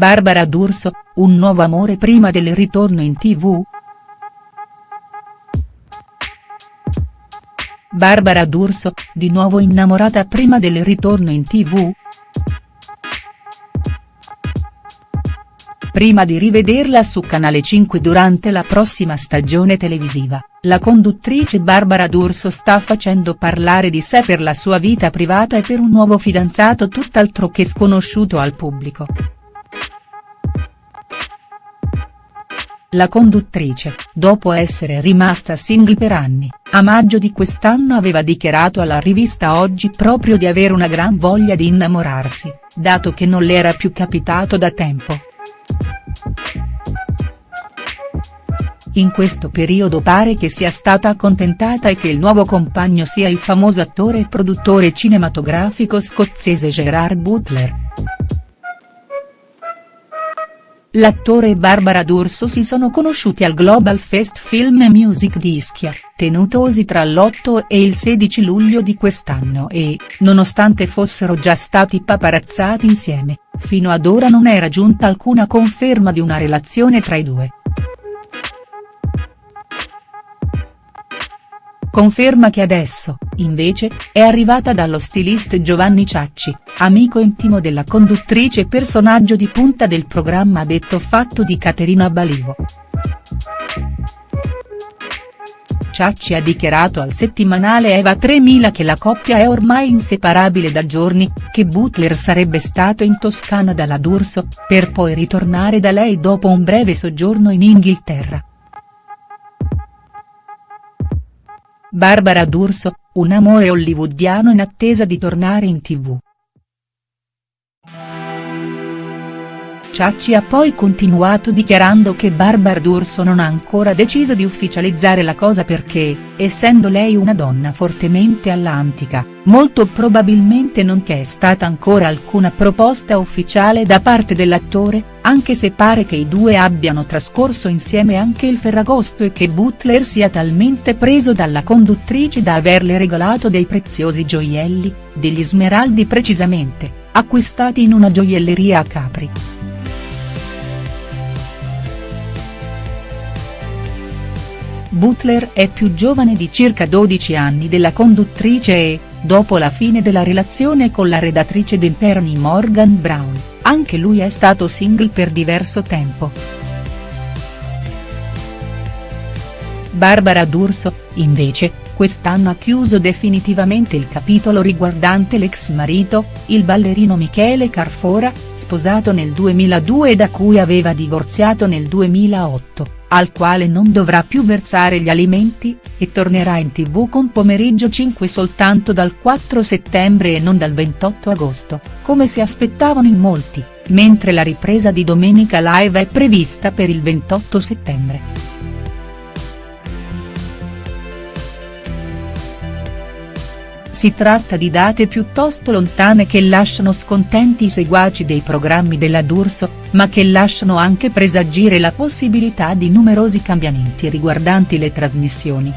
Barbara D'Urso, un nuovo amore prima del ritorno in tv?. Barbara D'Urso, di nuovo innamorata prima del ritorno in tv?. Prima di rivederla su Canale 5 durante la prossima stagione televisiva, la conduttrice Barbara D'Urso sta facendo parlare di sé per la sua vita privata e per un nuovo fidanzato tutt'altro che sconosciuto al pubblico. La conduttrice, dopo essere rimasta single per anni, a maggio di quest'anno aveva dichiarato alla rivista Oggi proprio di avere una gran voglia di innamorarsi, dato che non le era più capitato da tempo. In questo periodo pare che sia stata accontentata e che il nuovo compagno sia il famoso attore e produttore cinematografico scozzese Gerard Butler. L'attore e Barbara D'Urso si sono conosciuti al Global Fest Film Music di Ischia, tenutosi tra l'8 e il 16 luglio di quest'anno e, nonostante fossero già stati paparazzati insieme, fino ad ora non era giunta alcuna conferma di una relazione tra i due. Conferma che adesso, invece, è arrivata dallo stilista Giovanni Ciacci, amico intimo della conduttrice e personaggio di punta del programma Detto Fatto di Caterina Balivo. Ciacci ha dichiarato al settimanale Eva 3000 che la coppia è ormai inseparabile da giorni, che Butler sarebbe stato in Toscana dalla D'Urso, per poi ritornare da lei dopo un breve soggiorno in Inghilterra. Barbara D'Urso, un amore hollywoodiano in attesa di tornare in tv. Ciacci ha poi continuato dichiarando che Barbara D'Urso non ha ancora deciso di ufficializzare la cosa perché, essendo lei una donna fortemente allantica, molto probabilmente non c'è stata ancora alcuna proposta ufficiale da parte dell'attore, anche se pare che i due abbiano trascorso insieme anche il Ferragosto e che Butler sia talmente preso dalla conduttrice da averle regalato dei preziosi gioielli, degli smeraldi precisamente, acquistati in una gioielleria a Capri. Butler è più giovane di circa 12 anni della conduttrice e, dopo la fine della relazione con la redattrice d'Imperni Morgan Brown, anche lui è stato single per diverso tempo. Barbara D'Urso, invece, quest'anno ha chiuso definitivamente il capitolo riguardante l'ex marito, il ballerino Michele Carfora, sposato nel 2002 e da cui aveva divorziato nel 2008 al quale non dovrà più versare gli alimenti, e tornerà in tv con Pomeriggio 5 soltanto dal 4 settembre e non dal 28 agosto, come si aspettavano in molti, mentre la ripresa di Domenica Live è prevista per il 28 settembre. Si tratta di date piuttosto lontane che lasciano scontenti i seguaci dei programmi della D'Urso, ma che lasciano anche presagire la possibilità di numerosi cambiamenti riguardanti le trasmissioni.